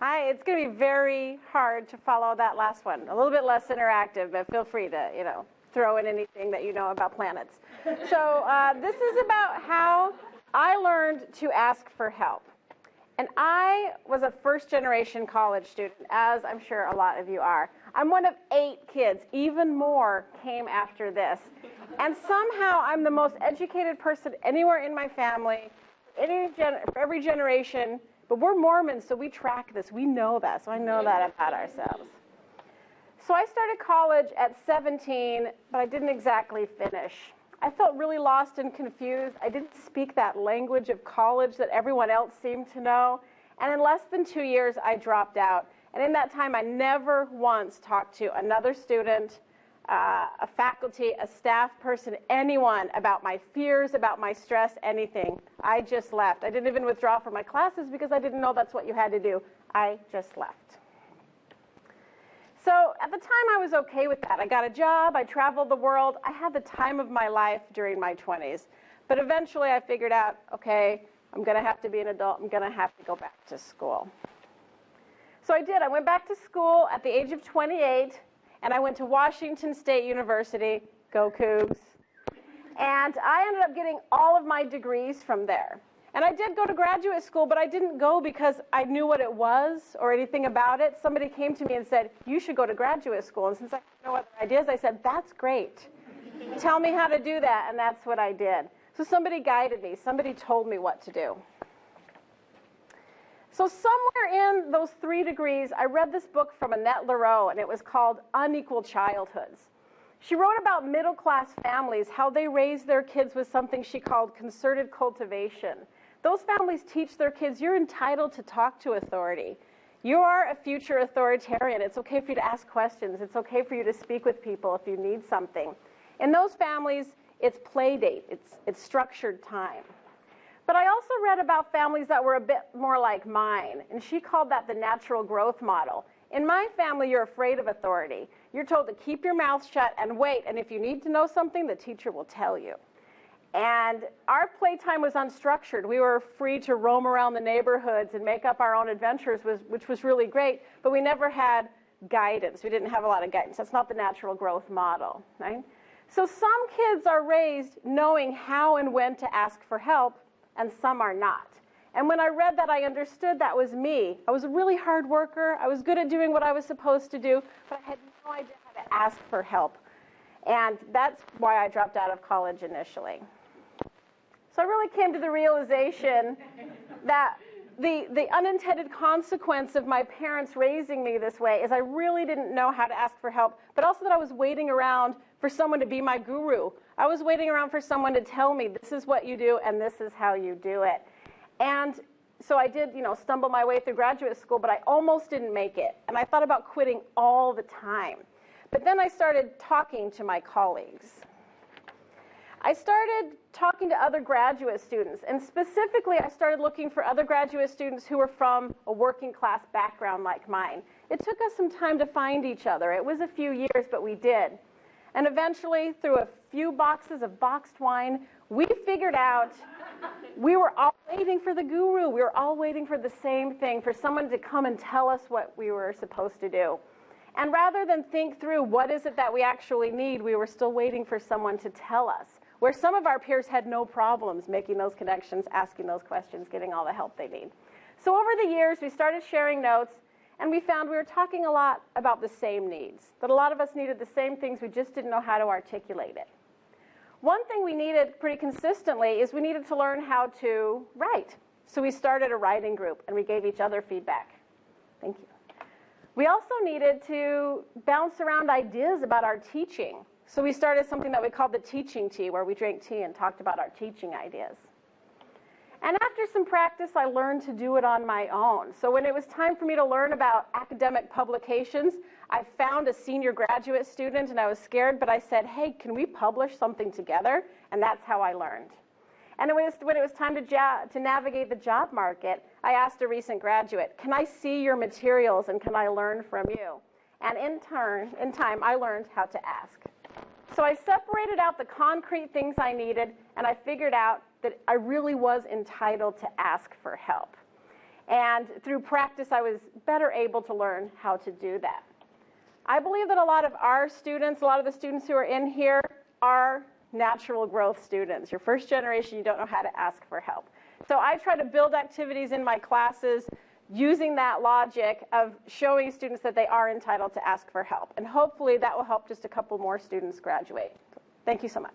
Hi, it's going to be very hard to follow that last one. A little bit less interactive, but feel free to, you know, throw in anything that you know about planets. So uh, this is about how I learned to ask for help. And I was a first generation college student, as I'm sure a lot of you are. I'm one of eight kids. Even more came after this. And somehow I'm the most educated person anywhere in my family, any gen- for every generation. But we're Mormons, so we track this. We know that. So I know that about ourselves. So I started college at 17, but I didn't exactly finish. I felt really lost and confused. I didn't speak that language of college that everyone else seemed to know. And in less than two years, I dropped out. And in that time, I never once talked to another student, uh, a faculty, a staff person, anyone about my fears, about my stress, anything. I just left. I didn't even withdraw from my classes because I didn't know that's what you had to do. I just left. So at the time, I was okay with that. I got a job, I traveled the world, I had the time of my life during my 20s. But eventually, I figured out okay, I'm going to have to be an adult, I'm going to have to go back to school. So I did. I went back to school at the age of 28, and I went to Washington State University, go Cougs. And I ended up getting all of my degrees from there. And I did go to graduate school, but I didn't go because I knew what it was or anything about it. Somebody came to me and said, You should go to graduate school. And since I had no other ideas, I said, That's great. Tell me how to do that. And that's what I did. So somebody guided me, somebody told me what to do. So, somewhere in those three degrees, I read this book from Annette Lareau, and it was called Unequal Childhoods. She wrote about middle class families, how they raise their kids with something she called concerted cultivation. Those families teach their kids you're entitled to talk to authority. You are a future authoritarian. It's okay for you to ask questions. It's okay for you to speak with people if you need something. In those families, it's play date, it's, it's structured time. But I also read about families that were a bit more like mine, and she called that the natural growth model. In my family, you're afraid of authority. You're told to keep your mouth shut and wait, and if you need to know something, the teacher will tell you. And our playtime was unstructured. We were free to roam around the neighborhoods and make up our own adventures, which was really great, but we never had guidance. We didn't have a lot of guidance. That's not the natural growth model, right? So some kids are raised knowing how and when to ask for help, and some are not. And when I read that, I understood that was me. I was a really hard worker. I was good at doing what I was supposed to do, but I had no idea how to ask for help. And that's why I dropped out of college initially. So I really came to the realization that the, the unintended consequence of my parents raising me this way is I really didn't know how to ask for help, but also that I was waiting around for someone to be my guru. I was waiting around for someone to tell me this is what you do and this is how you do it. And so I did, you know, stumble my way through graduate school, but I almost didn't make it. And I thought about quitting all the time. But then I started talking to my colleagues. I started talking to other graduate students, and specifically, I started looking for other graduate students who were from a working class background like mine. It took us some time to find each other. It was a few years, but we did. And eventually, through a few boxes of boxed wine, we figured out we were all waiting for the guru. We were all waiting for the same thing, for someone to come and tell us what we were supposed to do. And rather than think through what is it that we actually need, we were still waiting for someone to tell us where some of our peers had no problems making those connections, asking those questions, getting all the help they need. So over the years, we started sharing notes, and we found we were talking a lot about the same needs, that a lot of us needed the same things, we just didn't know how to articulate it. One thing we needed pretty consistently is we needed to learn how to write. So we started a writing group, and we gave each other feedback. Thank you. We also needed to bounce around ideas about our teaching. So we started something that we called the teaching tea, where we drank tea and talked about our teaching ideas. And after some practice, I learned to do it on my own. So when it was time for me to learn about academic publications, I found a senior graduate student and I was scared, but I said, hey, can we publish something together? And that's how I learned. And when it was, when it was time to, to navigate the job market, I asked a recent graduate, can I see your materials and can I learn from you? And in turn, in time, I learned how to ask. So I separated out the concrete things I needed, and I figured out that I really was entitled to ask for help. And through practice, I was better able to learn how to do that. I believe that a lot of our students, a lot of the students who are in here, are natural growth students. You're first generation, you don't know how to ask for help. So I try to build activities in my classes using that logic of showing students that they are entitled to ask for help. And hopefully that will help just a couple more students graduate. Thank you so much.